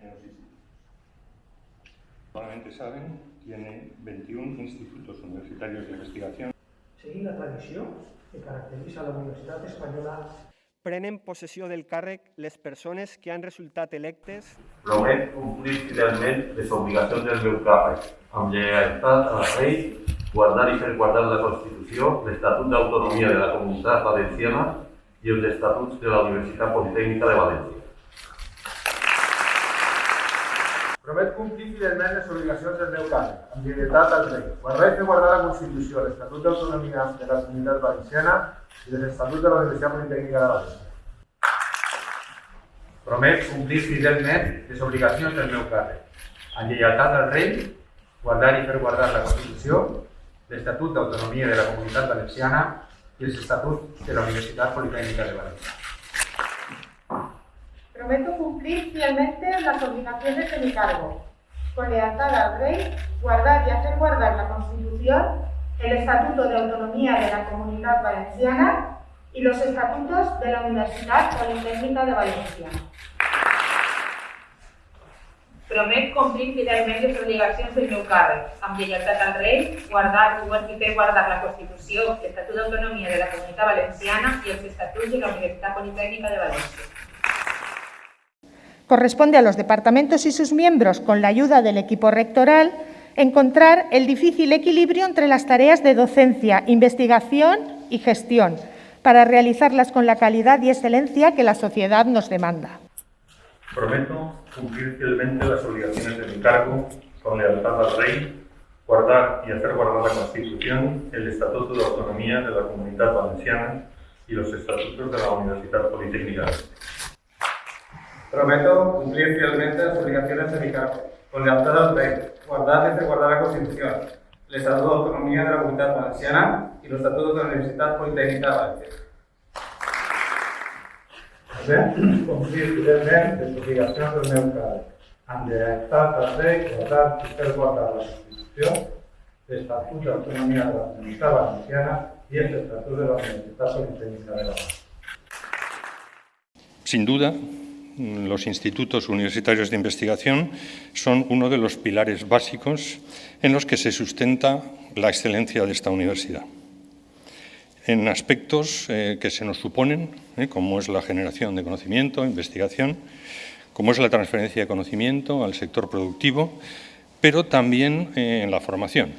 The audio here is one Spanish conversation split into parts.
en los institutos. Probablemente saben, tiene 21 institutos universitarios de investigación. Seguint la tradició que caracteritza la Universitat Espanyola prenen possessió del càrrec les persones que han resultat electes Promet complir fidelment les obligacions del meu càrrec, amb lleialtat al rei, guardar i fer guardar la Constitució, l'Estatut d'Autonomia de la Comunitat Valenciana i els Estatuts de la Universitat Politècnica de València. Promet complir fidelment les obligacions del meu càrrec, amb lleialtat al rei, guardar i fer guardar la Constitució, l'Estatut d'Autonomia de la Comunitat Valenciana i els Estatuts de la Universitat Politècnica de València. Promet complir fidelment les obligacions del meu càrrec, amb lleialtat al rei, guardar i fer guardar la Constitució, l'Estatut d'Autonomia de la Comunitat Valenciana i els Estatuts de la Universitat Politècnica de València. Prometo cumplir fielmente las obligaciones de mi cargo, con lealtad al Rey, guardar y hacer guardar la Constitución, el Estatuto de Autonomía de la Comunidad Valenciana y los Estatutos de la Universidad Politécnica de Valencia. Promet complir fidelment les obligacions del meu càrrec, amb al rei, guardar i fer guardar la Constitució, l'Estatut d'Autonomia de la Comunitat Valenciana i els Estatuts de la Universitat Politécnica de València. Corresponde a los departamentos y sus miembros, con la ayuda del equipo rectoral, encontrar el difícil equilibrio entre las tareas de docencia, investigación y gestión, para realizarlas con la calidad y excelencia que la sociedad nos demanda. Prometo cumplir fielmente las obligaciones de mi cargo con lealtad al rey, guardar y hacer guardar la Constitución, el Estatuto de Autonomía de la Comunidad Valenciana y los Estatutos de la Universidad Politécnica. Prometo cumplir fielmente las obligaciones de mi cargo, con lealtad al rey, guardar y hacer guardar la Constitución, el Estatuto de Autonomía de la Comunidad Valenciana y los Estatutos de la Universidad Politécnica de Valencia. També complir fidelment les obligacions del meu càrrec, amb lleialtat al rei, guardar i fer guardar la Constitució, l'Estatut d'Autonomia de la Comunitat Valenciana i els Estatuts de la Universitat Politécnica de València. Sin duda, los institutos universitarios de investigación son uno de los pilares básicos en los que se sustenta la excelencia de esta universidad. En aspectos eh, que se nos suponen, eh, como es la generación de conocimiento, investigación, como es la transferencia de conocimiento al sector productivo, pero también eh, en la formación.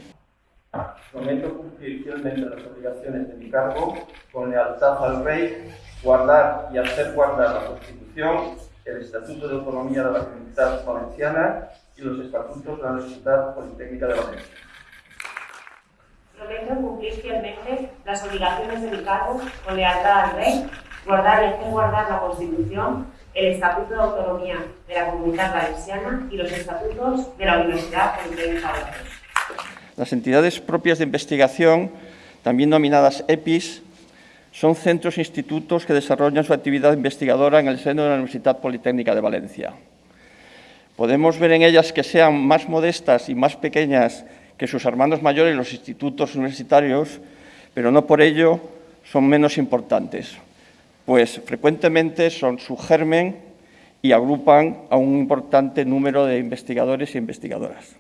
Prometo cumplir fielmente las obligaciones de mi cargo con lealtad al rey, guardar y hacer guardar la Constitución, el Estatuto de Autonomía de la Comunidad Valenciana y los Estatutos de la Universidad Politécnica de Valencia. Prometo cumplir fielmente las obligaciones de mi cargo con lealtad al rey, guardar y hacer guardar la Constitución, el Estatuto de Autonomía de la Comunidad Valenciana y los Estatutos de la Universidad Politécnica de Valencia. Las entidades propias de investigación, también denominadas EPIs, son centros e institutos que desarrollan su actividad investigadora en el seno de la Universidad Politécnica de Valencia. Podemos ver en ellas que sean más modestas y más pequeñas que sus hermanos mayores, los institutos universitarios, pero no por ello son menos importantes, pues frecuentemente son su germen y agrupan a un importante número de investigadores e investigadoras.